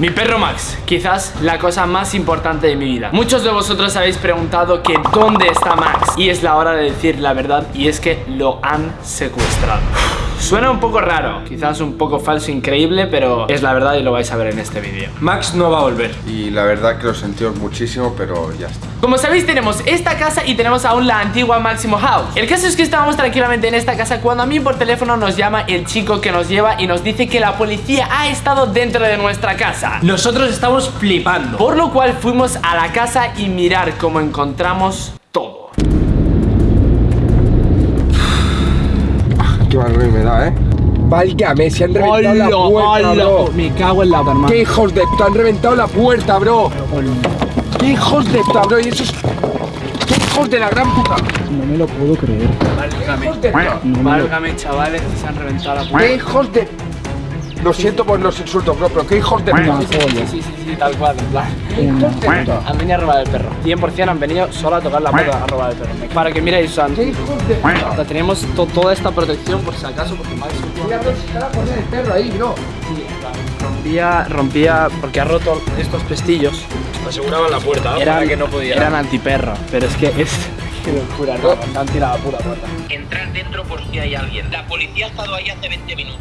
Mi perro Max, quizás la cosa más importante de mi vida. Muchos de vosotros habéis preguntado que dónde está Max Y es la hora de decir la verdad y es que lo han secuestrado Suena un poco raro, quizás un poco falso, increíble, pero es la verdad y lo vais a ver en este vídeo. Max no va a volver. Y la verdad que lo sentimos muchísimo, pero ya está. Como sabéis, tenemos esta casa y tenemos aún la antigua Máximo House. El caso es que estábamos tranquilamente en esta casa cuando a mí por teléfono nos llama el chico que nos lleva y nos dice que la policía ha estado dentro de nuestra casa. Nosotros estamos flipando. Por lo cual fuimos a la casa y mirar cómo encontramos Qué mal rollo me da, ¿eh? Válgame, se han reventado la puerta, bro. Me cago en la hermano. ¡Qué hijos de puta! Han reventado la puerta, bro. ¡Qué hijos de puta, bro! Y esos... ¡Qué hijos de la gran puta! No me lo puedo creer. Válgame, válgame, chavales, que se han reventado la ¡Qué puerta. hijos de...! Lo siento por los insultos, bro, pero qué hijos de puta. Sí, sí, sí, sí, tal cual, en plan. ¡Hijos de puta! Han venido a robar el perro. 100% han venido solo a tocar la puerta a robar el perro. Para que miréis, San. ¡Qué hijos de puta! O sea, teníamos to- toda esta protección por si acaso, porque Max Mira, bro, acaba de poner el perro ahí, bro. rompía, rompía, porque ha roto estos pestillos. Aseguraban la puerta, ¿no? Eran, Para que no podía. eran antiperro, pero es que es. Qué locura, no, nos han tirado a pura puerta. Entrar dentro por si hay alguien. La policía ha estado ahí hace 20 minutos.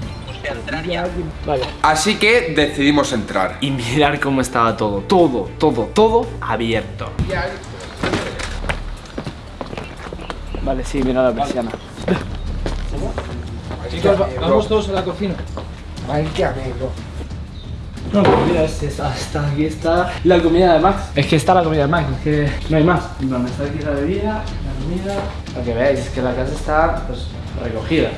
Vale. Así que decidimos entrar. Y mirar cómo estaba todo, todo, todo, todo abierto. Vale, sí, mira la persiana. Chicos, va- vamos todos a la cocina. Válgame, bro. No, pues mira, es- está, está- aquí está la comida de Max. Es que está la comida de Max, es que no hay más. En plan, está aquí la bebida, la comida. Para que veáis, es que la casa está pues, recogida.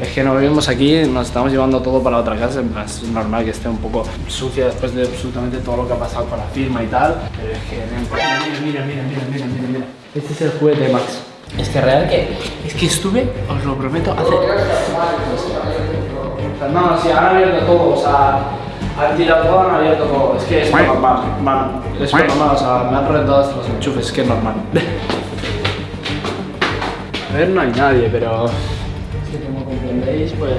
Es que no vivimos aquí, nos estamos llevando todo para otra casa. Es normal que esté un poco sucia después de absolutamente todo lo que ha pasado con la firma y tal. Pero es que, mira, mira, mira, mira, mira, mira, mira. Este es el juguete de Max. Es que real que, es que estuve, os lo prometo, hace... No, sí, han abierto todo, o sea, han tirado todo, han abierto todo. Es que es normal, man, es normal, o sea, me han reventado hasta los enchufes, es que es normal. A ver, no hay nadie, pero... Comprendéis, pues...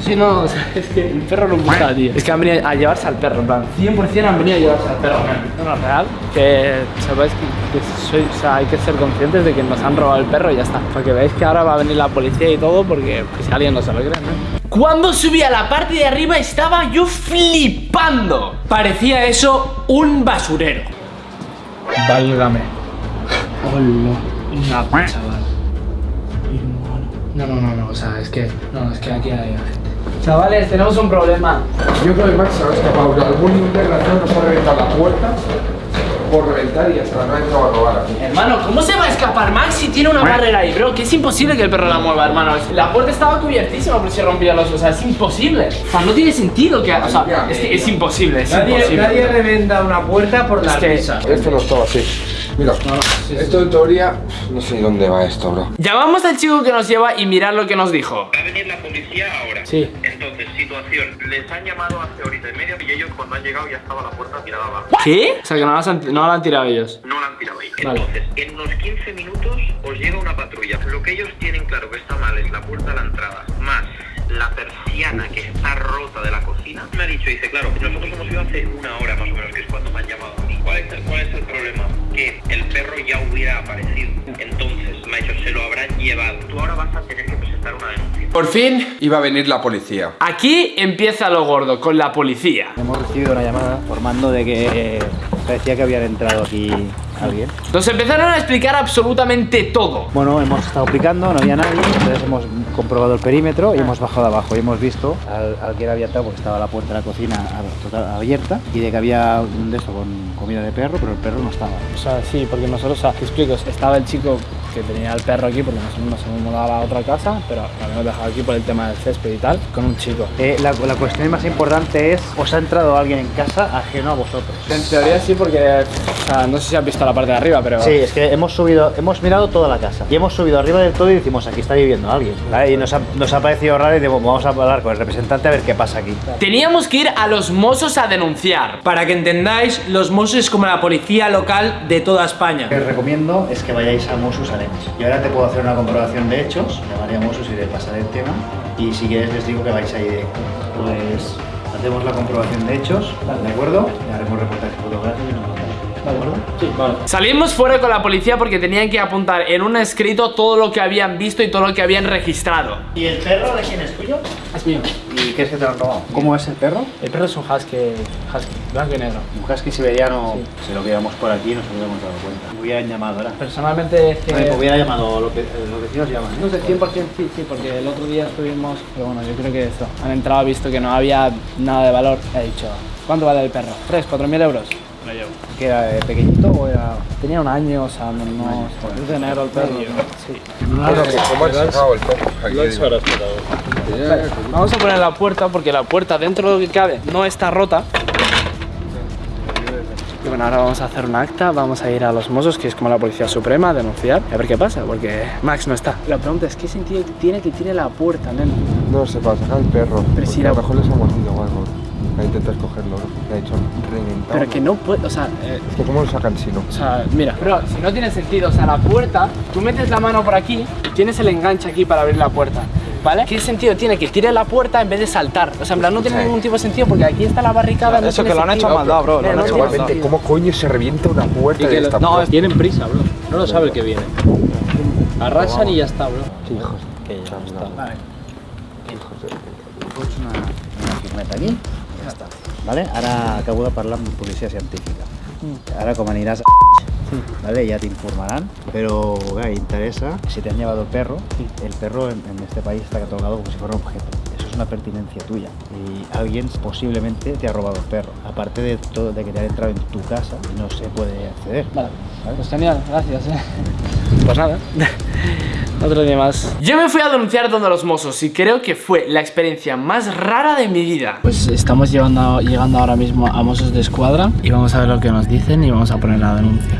Sí, no, o sea, es que el perro no gusta, tío. Es que han venido a llevarse al perro, en plan, 100% han venido a llevarse al perro. No, no, real, que que, que soy, o sea, hay que ser conscientes de que nos han robado el perro y ya está. Para que veáis que ahora va a venir la policía y todo, porque pues, si alguien no se lo cree, ¿no? Cuando subí a la parte de arriba estaba yo flipando. Parecía eso un basurero. Válgame. Hola. Una chaval. No, no, no, no, o sea, es que. No, es que aquí hay gente. Chavales, tenemos un problema. Yo creo que Max se ha escapado. Algún desgraciado nos ha reventado la puerta por reventar y hasta no ha entrado a robar aquí. Hermano, ¿cómo se va a escapar Max si tiene una barrera ahí, bro? Que es imposible que el perro la mueva, hermano. La puerta estaba cubiertísima por si rompía los. O sea, es imposible. O sea, no tiene sentido que. O sea, es, que es imposible, es Nadie, imposible. nadie reventa una puerta por la risa. Esto no estaba así. Mira, esto en teoría, no sé dónde va esto, bro. Llamamos al chico que nos lleva y mirad lo que nos dijo. Va a venir la policía ahora. Sí. Entonces, situación. Les han llamado hace horita y media y ellos cuando han llegado ya estaba la puerta tirada abajo. ¿Qué? O sea, que no la han, no han tirado ellos. No la han tirado ahí. Vale. Entonces, en unos 15 minutos os llega una patrulla. Lo que ellos tienen claro que está mal es la puerta a la entrada, más la persiana que está rota de la cocina. Me ha dicho, dice, claro, nosotros hemos ido hace una hora más o menos, que es cuando me han llamado. a mí. ¿Cuál es el, cuál es el problema? Que el perro ya hubiera aparecido. Entonces, me ha dicho, se lo habrán llevado. Tú ahora vas a tener que presentar una denuncia. Por fin iba a venir la policía. Aquí empieza lo gordo, con la policía. Hemos recibido una llamada informando de que eh, parecía que habían entrado aquí alguien. Nos empezaron a explicar absolutamente todo. Bueno, hemos estado picando, no había nadie, entonces hemos comprobado el perímetro y hemos bajado abajo y hemos visto al, al que era abierta porque estaba la puerta de la cocina total- abierta y de que había un de eso con comida de perro, pero el perro no estaba. O sea, sí, porque nosotros, o sea, te explico, estaba el chico que tenía el perro aquí porque nos hemos mudado a otra casa, pero lo habíamos dejado aquí por el tema del césped y tal, con un chico. Eh, la, la cuestión más importante es, ¿os ha entrado alguien en casa ajeno a vosotros? En teoría sí, porque, o sea, no sé si has visto la parte de arriba, pero... Sí, es que hemos subido, hemos mirado toda la casa y hemos subido arriba del todo y decimos aquí está viviendo alguien. ¿vale? Y nos ha, nos ha parecido raro y decimos vamos a hablar con el representante a ver qué pasa aquí. Teníamos que ir a los Mossos a denunciar. Para que entendáis, los Mossos es como la policía local de toda España. Lo que os recomiendo es que vayáis a Mossos Y ahora te puedo hacer una comprobación de hechos, llamaré a Mossos y le pasaré el tema. Y si quieres les digo que vais ahí directo. Pues hacemos la comprobación de hechos, ¿de acuerdo? Y haremos reportajes fotográficos y nos mandamos. ¿De acuerdo? Sí, vale. Salimos fuera con la policía porque tenían que apuntar en un escrito todo lo que habían visto y todo lo que habían registrado. ¿Y el perro de quién es tuyo? Es mío. ¿Y qué es que te lo han robado? ¿Cómo es el perro? El perro es un husky, husky, blanco y negro. Un husky siberiano, si lo viéramos por aquí nos hubiéramos dado cuenta. Me hubieran llamado ahora. Personalmente es que... Me hubiera llamado, lo que, los vecinos llaman. No sé, 100% sí, sí, porque el otro día estuvimos... Pero bueno, yo creo que esto. Han entrado, visto que no había nada de valor. He dicho, ¿cuánto vale el perro? ¿3, 4 mil euros? Lo llevo. ¿Que era eh, pequeñito o era...? Tenía un año, o sea, no... no es de negro el perro. Sí. ¿Cómo has sacado el perro? Vamos a poner la puerta porque la puerta dentro de lo que cabe no está rota. Y bueno, ahora vamos a hacer un acta, vamos a ir a los Mossos, que es como la Policía Suprema, a denunciar, a ver qué pasa, porque Max no está. La pregunta es, ¿qué sentido tiene que tiene la puerta, nene? No sé, para sacar el perro. Pero si a lo mejor les ha mordido o algo. Ahí intentas cogerlo, ¿no? Le ha hecho reventado. Pero que no puede, o sea, eh, Es que ¿cómo lo sacan si no? o sea, mira, pero si no tiene sentido, o sea, la puerta, tú metes la mano por aquí y tienes el enganche aquí para abrir la puerta. ¿Vale? ¿Qué sentido tiene que tire la puerta en vez de saltar? O sea, en plan, no tiene Sí. ningún tipo de sentido porque aquí está la barricada. no Eso que lo han hecho sentido. maldad, bro, lo han no hecho maldad. Igualmente. ¿cómo coño se revienta una puerta de esta No, puerta? tienen prisa, bro. No lo sabe el que viene. Arrasan y ya está, bro. Hijos Que ya está. Vale. hijos de... Pots una, una firmeta aquí. Ja està. Vale? Ara acabo de parlar amb policia científica. Ara com aniràs a ¿vale? ya te informarán, pero Guy, interesa si te han llevado el perro. El perro en, en este país está catalogado como si fuera un objeto. Eso es una pertinencia tuya y alguien posiblemente te ha robado el perro. Aparte de todo, de que te han entrado en tu casa y no se puede acceder. Vale, pues genial, gracias. eh. Pues nada, otro día más. Yo me fui a denunciar donde los mozos y creo que fue la experiencia más rara de mi vida. Pues estamos llevando, llegando ahora mismo a Mossos de Escuadra y vamos a ver lo que nos dicen y vamos a poner la denuncia.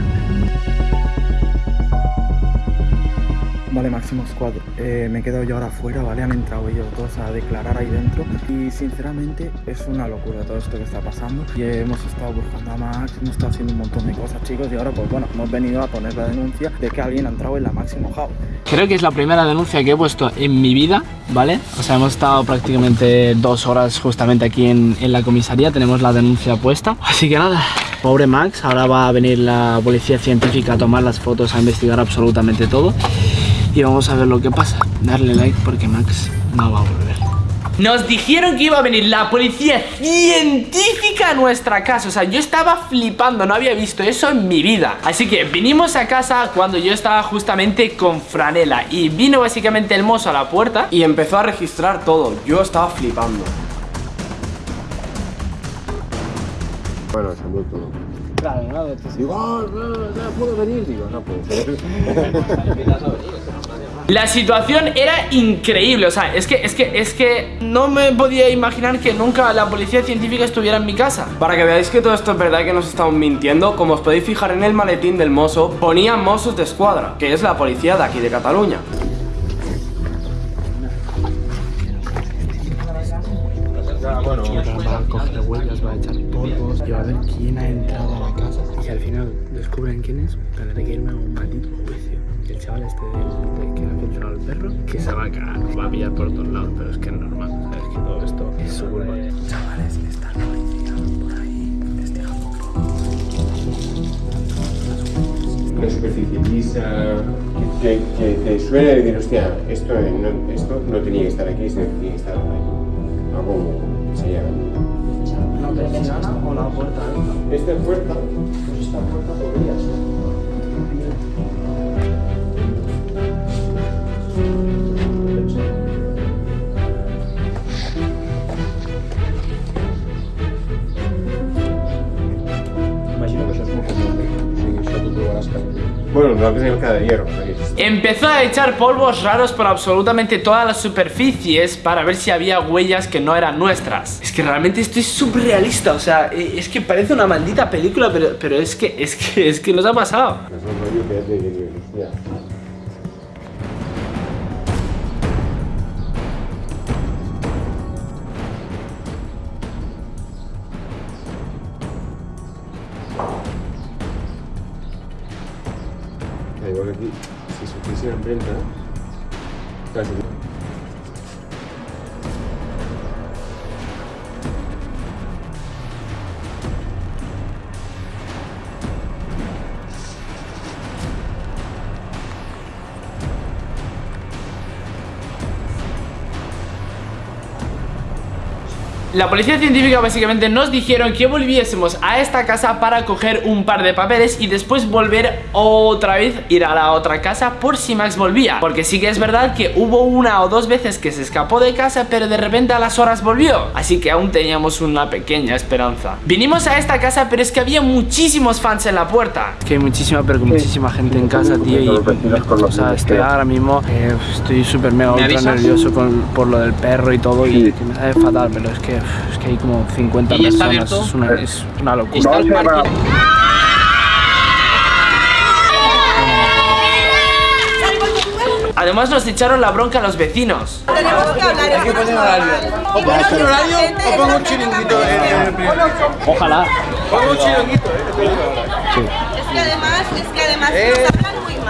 Vale, Máximo Squad, eh, me he quedado yo ahora afuera, ¿vale? Han entrado ellos dos a declarar ahí dentro y sinceramente es una locura todo esto que está pasando y hemos estado buscando a Max, hemos estado haciendo un montón de cosas chicos y ahora pues bueno, hemos venido a poner la denuncia de que alguien ha entrado en la Máximo House. Creo que es la primera denuncia que he puesto en mi vida, ¿vale? O sea, hemos estado prácticamente dos horas justamente aquí en, en la comisaría, tenemos la denuncia puesta. Así que nada, pobre Max, ahora va a venir la policía científica a tomar las fotos, a investigar absolutamente todo. Y vamos a ver lo que pasa. Darle like porque Max no va a volver. Nos dijeron que iba a venir la policía científica a nuestra casa. O sea, yo estaba flipando, no había visto eso en mi vida. Así que vinimos a casa cuando yo estaba justamente con Franela. Y vino básicamente el mozo a la puerta. Y empezó a registrar todo. Yo estaba flipando. Bueno, se han todo. Claro, nada, Digo, no, no puedo venir. Digo, no puedo. La situación era increíble, o sea, es que, es que, es que no me podía imaginar que nunca la policía científica estuviera en mi casa. Para que veáis que todo esto es verdad y que nos estamos mintiendo, como os podéis fijar en el maletín del mozo, ponía Mossos de Escuadra, que es la policía de aquí de Cataluña. Va a coger huellas, va a echar polvos y va a ver quién ha entrado a la casa. Y si al final descubren quién es, tendré que irme a un maldito juicio. El chaval este de, de que ha filtrado el perro, que se va a cagar, va a pillar por todos lados, pero es que es normal, ¿sabes? Que todo esto es su culpa. Chavales, está la policía por ahí investigando una superficie lisa, que, que te suele decir, hostia, esto no, esto no tenía que estar aquí, esto tenía que estar ahí. Algo se llama. ¿La persiana o la puerta esta? Esta puerta, Pues esta puerta podría ser. Imagino que això és molt comú. O sigui, això tu trobaràs cada bueno, nosotros tenemos cada hierro. Empezó a echar polvos raros por absolutamente todas las superficies para ver si había huellas que no eran nuestras. Es que realmente esto es surrealista, o sea, eh, es que parece una maldita película, pero, pero es que, es que, es que nos ha pasado. Si supiese la La policía científica básicamente nos dijeron que volviésemos a esta casa para coger un par de papeles y después volver otra vez ir a la otra casa por si Max volvía. Porque sí que es verdad que hubo una o dos veces que se escapó de casa, pero de repente a las horas volvió. Así que aún teníamos una pequeña esperanza. Vinimos a esta casa, pero es que había muchísimos fans en la puerta. Es que hay muchísima, pero muchísima gente en casa, tío. Y, o sea, estoy ahora mismo, eh, estoy súper mega ultra nervioso con, por lo del perro y todo. Y que me sabe fatal, pero es que, es que hay como 50 ¿Y está personas. abierto? Es una, es una locura. Está el parking. Además nos echaron la bronca a los vecinos. Tenemos que hablar. Hay que poner horario. O pones un horario o pongo un chiringuito en el primer. Ojalá. Pongo un chiringuito, Es que además, es que además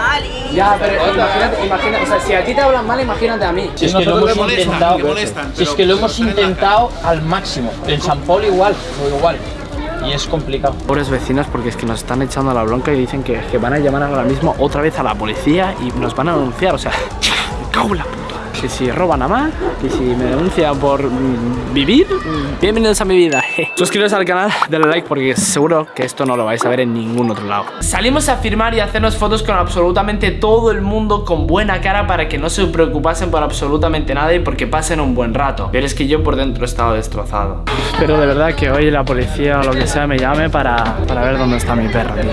mal y... Ya, pero imagínate, imagínate, o sea, si a ti te hablan mal, imagínate a mí. Si es que lo hemos intentado, si es que lo hemos intentado al máximo. En San Paul igual, o igual. Y es complicado. Pobres vecinos porque es que nos están echando la bronca y dicen que, que van a llamar ahora mismo otra vez a la policía y nos van a denunciar, o sea, me cago en la puta. Que si roban a más, que si me denuncian por mm, vivir, mm, bienvenidos a mi vida. Suscribiros al canal, dale like porque seguro que esto no lo vais a ver en ningún otro lado. Salimos a firmar y a hacernos fotos con absolutamente todo el mundo con buena cara para que no se preocupasen por absolutamente nada y porque pasen un buen rato. Pero es que yo por dentro he estado destrozado. Espero de verdad que hoy la policía o lo que sea me llame para, para ver dónde está mi perro, tío.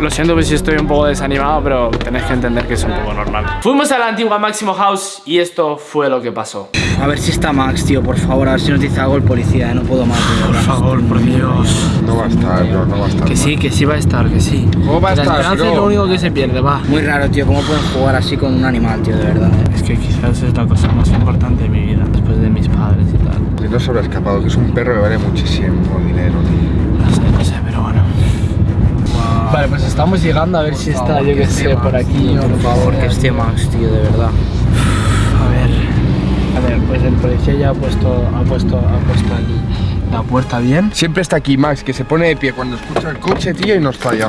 Lo siento si estoy un poco desanimado, pero tenéis que entender que es un poco normal. Fuimos a la antigua Máximo House y esto fue lo que pasó. A ver si está Max, tío, por favor, a ver si nos dice algo el policía, eh, no puedo más. Por favor, por Dios. No va a estar, no, no va a estar. Que sí, que sí va a estar, que sí. ¿Cómo va a La estar, esperanza es lo único que se pierde, va. Muy raro, tío, ¿cómo pueden jugar así con un animal, tío, de verdad? eh? Es que quizás es la cosa más importante de mi vida, después de mis padres y tal. Que no se habrá escapado, que es un perro que vale muchísimo dinero, tío. No sé, no sé, pero bueno. Vale, pues estamos llegando a ver si está, yo que sé, por aquí. Por favor, que esté Max, tío, de verdad. A ver, a ver, pues el policía ya ha puesto, ha puesto, ha puesto aquí la puerta bien. Siempre está aquí Max, que se pone de pie cuando escucha el coche, tío, y nos falla. A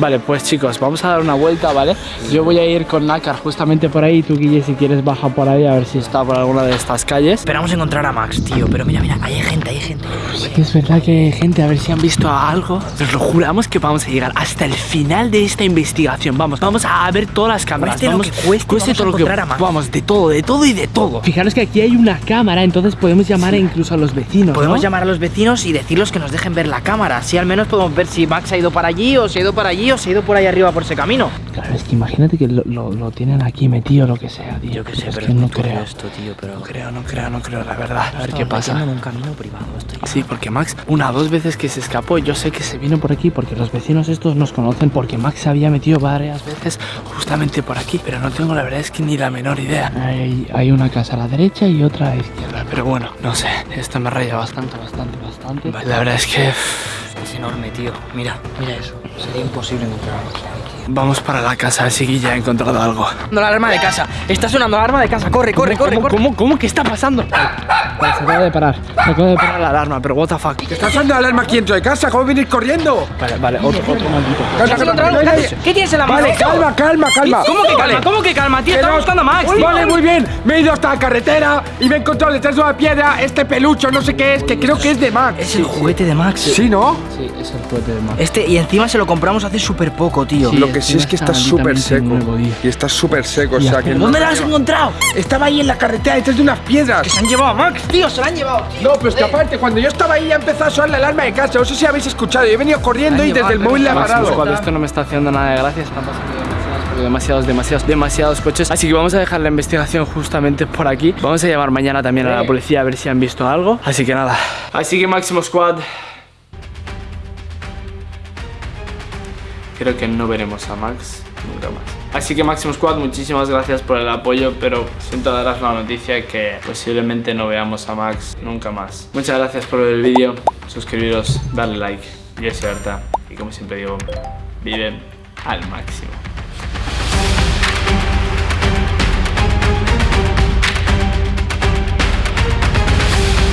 Vale, pues chicos, vamos a dar una vuelta, ¿vale? Yo voy a ir con Nácar justamente por ahí. Tú, Guille, si quieres, baja por ahí a ver si está por alguna de estas calles. Esperamos encontrar a Max, tío, pero mira, mira, ahí hay gente, hay gente. Sí que es verdad que hay gente, a ver si han visto algo. Nos lo juramos que vamos a llegar hasta el final de esta investigación. Vamos, vamos a ver todas las cámaras. Cueste lo vamos, que cueste, vamos a todo lo que encontrar a Max. Vamos, de todo, de todo y de todo. Fijaros que aquí hay una cámara, entonces podemos llamar incluso a los vecinos. Podemos ¿no? llamar a los vecinos y decirles que nos dejen ver la cámara. Así al menos podemos ver si Max ha ido para allí, o se ha ido para allí, se ha ido por ahí arriba por ese camino. Claro, es que imagínate que lo, lo- lo tienen aquí metido, lo que sea, tío. Yo qué sé, es pero que no creo. esto, tío, pero... No creo, no creo, no creo, la verdad. A ver qué pasa. en un camino privado esto ya. Sí, porque Max, una o dos veces que se escapó, yo sé que se vino por aquí porque los vecinos estos nos conocen porque Max se había metido varias veces justamente por aquí, pero no tengo la verdad es que ni la menor idea. Hay, hay una casa a la derecha y otra a la izquierda, pero bueno, no sé, esto me raya bastante, bastante, bastante. La verdad es que Es enorme, tío. Mira, mira eso. Sería imposible encontrar vamos para la casa, a ver si Guilla ha encontrado algo. Sonando la alarma de casa. Está sonando la alarma de casa. Corre, corre, corre, ¿Cómo, corre. cómo, cómo? ¿Qué está pasando? Vale, se acaba de parar, se acaba de parar la alarma, pero what the fuck. ¿Está sonando la alarma aquí dentro de casa? ¿Cómo venir corriendo? Vale, vale, otro, otro maldito. Calma, ¿Has encontrado algo? calma, calma. ¿Qué tienes en la mano? Vale, calma, calma, calma. ¿Cómo que calma? ¿Cómo que calma, tío? Estamos no- buscando a Max. Vale, muy bien. Me he ido hasta la carretera y me he encontrado detrás de una piedra este pelucho, no sé qué es, que creo que es de Max. Es el juguete de Max. Sí, ¿no? Sí, es el juguete de Max. Este, y encima se lo compramos hace súper poco, tío. Sí, Lo que sí encima es que está súper seco. Y está súper seco, o sea que no- ¿Dónde lo has encontrado? Estaba ahí en la carretera detrás de unas piedras. Que se han llevado a Max, tío. Se lo han llevado. No, pero es que aparte, cuando yo estaba ahí ya empezó a sonar la alarma de casa. No sé si habéis escuchado. Yo he venido corriendo y desde el móvil le he parado. Esto no me está haciendo nada de gracia, porque demasiados, demasiados, demasiados coches. Así que vamos a dejar la investigación justamente por aquí. Vamos a llamar mañana también a la policía a ver si han visto algo. Así que nada. Así que Máximo Squad. Creo que no veremos a Max nunca más. Así que Máximo Squad, muchísimas gracias por el apoyo, pero siento daros la noticia que posiblemente no veamos a Max nunca más. Muchas gracias por ver el vídeo, suscribiros, darle like. Yo soy Arta y como siempre digo, viven al máximo.